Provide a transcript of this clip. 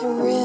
surreal.